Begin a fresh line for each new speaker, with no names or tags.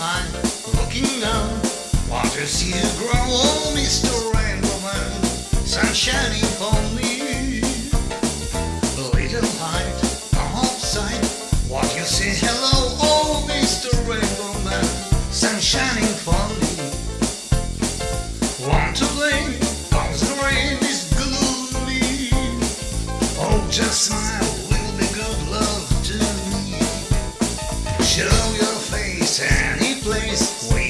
I'm looking down. Want to see you grow, oh, Mr. Rainbowman. Sun shining for me. The little light, a home side. Want you say hello, oh, Mr. Rainbowman. Sun shining for me. Want to play, cause the rain is gloomy. Oh, just smile. will be good love Show your wait